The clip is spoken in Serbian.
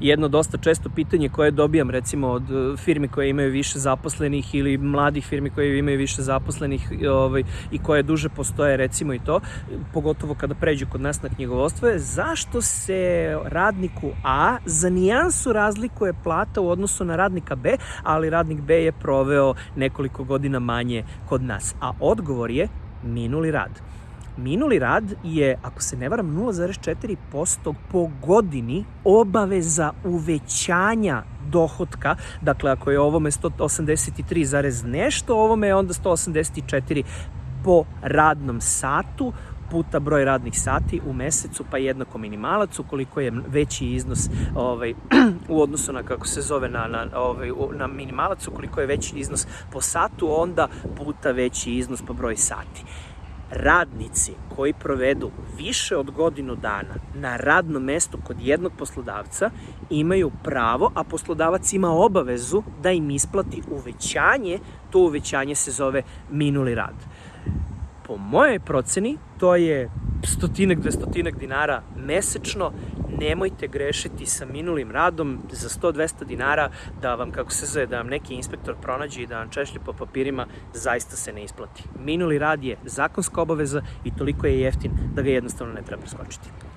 jedno dosta često pitanje koje dobijam recimo od e, firmi koje imaju više zaposlenih ili mladih firmi koje imaju više zaposlenih ovaj, i koje duže postoje recimo i to, pogotovo kada pređu kod nas na knjigovodstvo je zašto se radniku A za nijansu razlikuje plata u odnosu na radnika B, ali radnik B je proveo nekoliko godina manje kod nas. A odgovor je minuli rad. Minuli rad je, ako se ne varam, 0,4% po godini obaveza uvećanja dohotka. Dakle, ako je ovome 183, zarez nešto, ovome je onda 184 po radnom satu puta broj radnih sati u mesecu, pa jednako minimalac, ukoliko je veći iznos ovaj, u odnosu na, kako se zove, na, na, ovaj, na minimalac, ukoliko je veći iznos po satu, onda puta veći iznos po broj sati radnici koji provedu više od godinu dana na radnom mestu kod jednog poslodavca imaju pravo, a poslodavac ima obavezu da im isplati uvećanje, to uvećanje se zove minuli rad. Po mojoj proceni to je stotinak, dvestotinak dinara mesečno, nemojte grešiti sa minulim radom za 100-200 dinara da vam, kako se zove, da vam neki inspektor pronađe i da vam češlje po papirima, zaista se ne isplati. Minuli rad je zakonska obaveza i toliko je jeftin da ga jednostavno ne treba preskočiti.